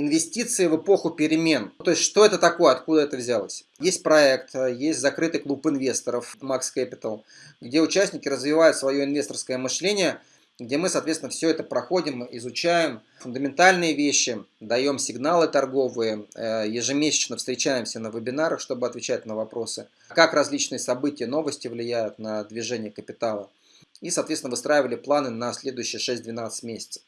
инвестиции в эпоху перемен. То есть, что это такое, откуда это взялось? Есть проект, есть закрытый клуб инвесторов Max Capital, где участники развивают свое инвесторское мышление, где мы, соответственно, все это проходим, изучаем фундаментальные вещи, даем сигналы торговые, э, ежемесячно встречаемся на вебинарах, чтобы отвечать на вопросы, как различные события, новости влияют на движение капитала. И, соответственно, выстраивали планы на следующие 6-12 месяцев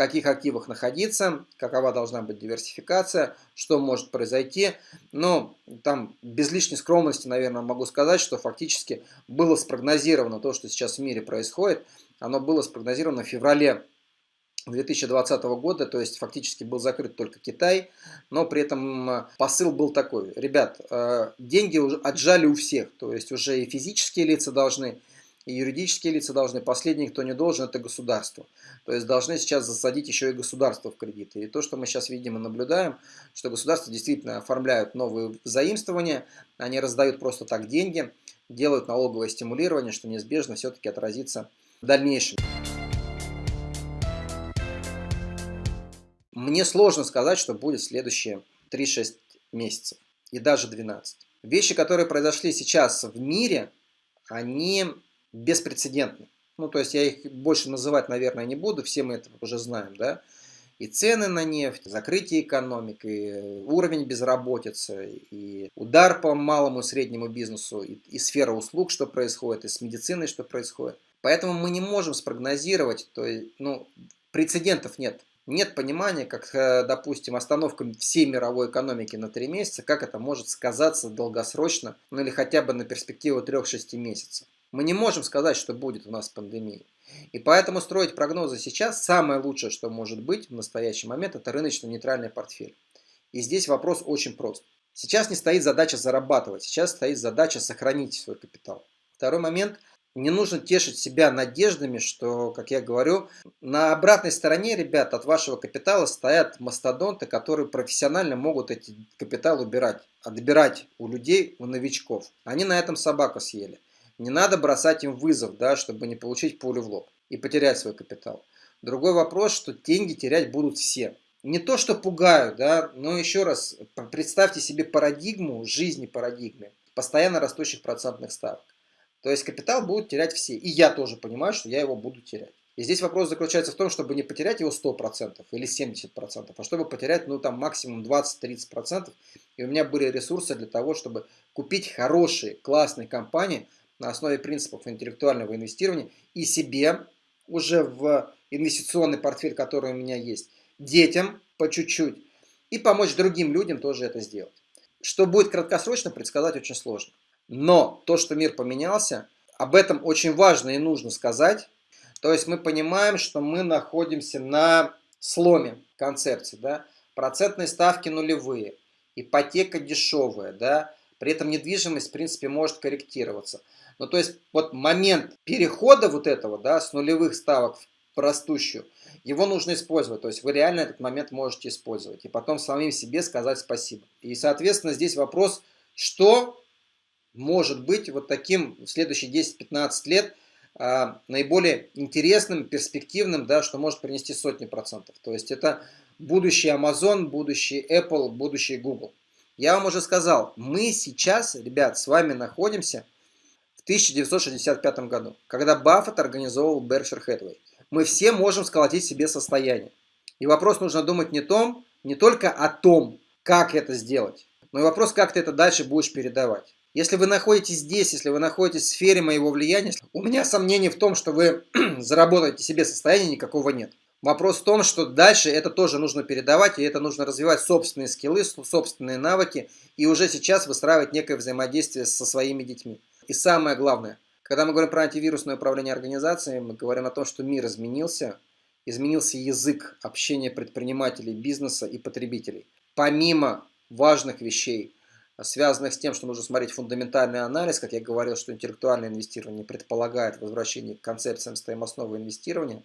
каких активах находиться, какова должна быть диверсификация, что может произойти. Но там без лишней скромности, наверное, могу сказать, что фактически было спрогнозировано то, что сейчас в мире происходит. Оно было спрогнозировано в феврале 2020 года, то есть фактически был закрыт только Китай, но при этом посыл был такой, ребят, э, деньги уже отжали у всех, то есть уже и физические лица должны, и юридические лица должны. Последний, кто не должен, это государство. То есть должны сейчас засадить еще и государство в кредиты. И то, что мы сейчас видим и наблюдаем, что государства действительно оформляют новые заимствования, они раздают просто так деньги, делают налоговое стимулирование, что неизбежно все-таки отразится в дальнейшем. Мне сложно сказать, что будет следующие 3-6 месяцев и даже 12. Вещи, которые произошли сейчас в мире, они беспрецедентны. Ну, то есть я их больше называть, наверное, не буду, все мы это уже знаем, да. И цены на нефть, закрытие экономик, и уровень безработицы, и удар по малому и среднему бизнесу, и, и сфера услуг, что происходит, и с медициной, что происходит. Поэтому мы не можем спрогнозировать, то есть, ну, прецедентов нет. Нет понимания, как, э, допустим, остановка всей мировой экономики на 3 месяца, как это может сказаться долгосрочно, ну или хотя бы на перспективу 3-6 месяцев. Мы не можем сказать, что будет у нас пандемия. И поэтому строить прогнозы сейчас самое лучшее, что может быть в настоящий момент, это рыночно-нейтральный портфель. И здесь вопрос очень прост. Сейчас не стоит задача зарабатывать, сейчас стоит задача сохранить свой капитал. Второй момент. Не нужно тешить себя надеждами, что, как я говорю, на обратной стороне, ребят, от вашего капитала стоят мастодонты, которые профессионально могут эти капитал убирать, отбирать у людей, у новичков. Они на этом собаку съели. Не надо бросать им вызов, да, чтобы не получить пулю в лоб и потерять свой капитал. Другой вопрос, что деньги терять будут все. Не то, что пугают, да, но еще раз, представьте себе парадигму, жизни парадигмы, постоянно растущих процентных ставок. То есть капитал будут терять все. И я тоже понимаю, что я его буду терять. И здесь вопрос заключается в том, чтобы не потерять его 100% или 70%, а чтобы потерять ну, там, максимум 20-30%. И у меня были ресурсы для того, чтобы купить хорошие, классные компании – на основе принципов интеллектуального инвестирования и себе уже в инвестиционный портфель, который у меня есть, детям по чуть-чуть и помочь другим людям тоже это сделать. Что будет краткосрочно, предсказать очень сложно. Но то, что мир поменялся, об этом очень важно и нужно сказать. То есть мы понимаем, что мы находимся на сломе концепции. Да? Процентные ставки нулевые, ипотека дешевая, да? При этом недвижимость в принципе может корректироваться. Ну, то есть, вот момент перехода вот этого, да, с нулевых ставок в растущую, его нужно использовать. То есть, вы реально этот момент можете использовать. И потом самим себе сказать спасибо. И, соответственно, здесь вопрос, что может быть вот таким в следующие 10-15 лет а, наиболее интересным, перспективным, да, что может принести сотни процентов. То есть, это будущий Amazon, будущий Apple, будущий Google. Я вам уже сказал, мы сейчас, ребят, с вами находимся в 1965 году, когда Баффет организовывал Berkshire Hathaway. Мы все можем сколотить себе состояние. И вопрос нужно думать не, том, не только о том, как это сделать, но и вопрос, как ты это дальше будешь передавать. Если вы находитесь здесь, если вы находитесь в сфере моего влияния, у меня сомнений в том, что вы заработаете себе состояние, никакого нет. Вопрос в том, что дальше это тоже нужно передавать, и это нужно развивать собственные скиллы, собственные навыки, и уже сейчас выстраивать некое взаимодействие со своими детьми. И самое главное, когда мы говорим про антивирусное управление организацией, мы говорим о том, что мир изменился, изменился язык общения предпринимателей, бизнеса и потребителей. Помимо важных вещей, связанных с тем, что нужно смотреть фундаментальный анализ, как я говорил, что интеллектуальное инвестирование предполагает возвращение к концепциям стоимостного инвестирования,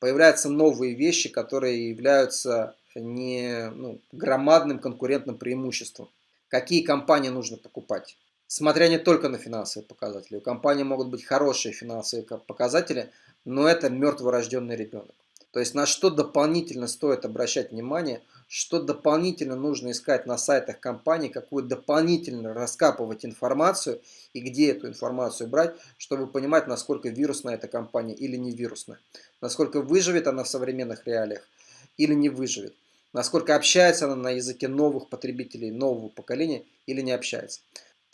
появляются новые вещи, которые являются не ну, громадным конкурентным преимуществом. Какие компании нужно покупать? смотря не только на финансовые показатели. У компании могут быть хорошие финансовые показатели, но это мертворожденный ребенок. То есть на что дополнительно стоит обращать внимание, что дополнительно нужно искать на сайтах компании, какую дополнительно раскапывать информацию и где эту информацию брать, чтобы понимать, насколько вирусная эта компания или не вирусная, насколько выживет она в современных реалиях или не выживет, насколько общается она на языке новых потребителей, нового поколения или не общается.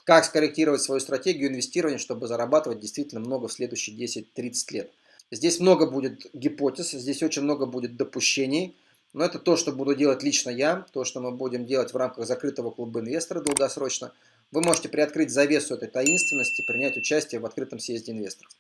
Как скорректировать свою стратегию инвестирования, чтобы зарабатывать действительно много в следующие 10-30 лет. Здесь много будет гипотез, здесь очень много будет допущений, но это то, что буду делать лично я, то, что мы будем делать в рамках закрытого клуба инвестора долгосрочно. Вы можете приоткрыть завесу этой таинственности, принять участие в открытом съезде инвесторов.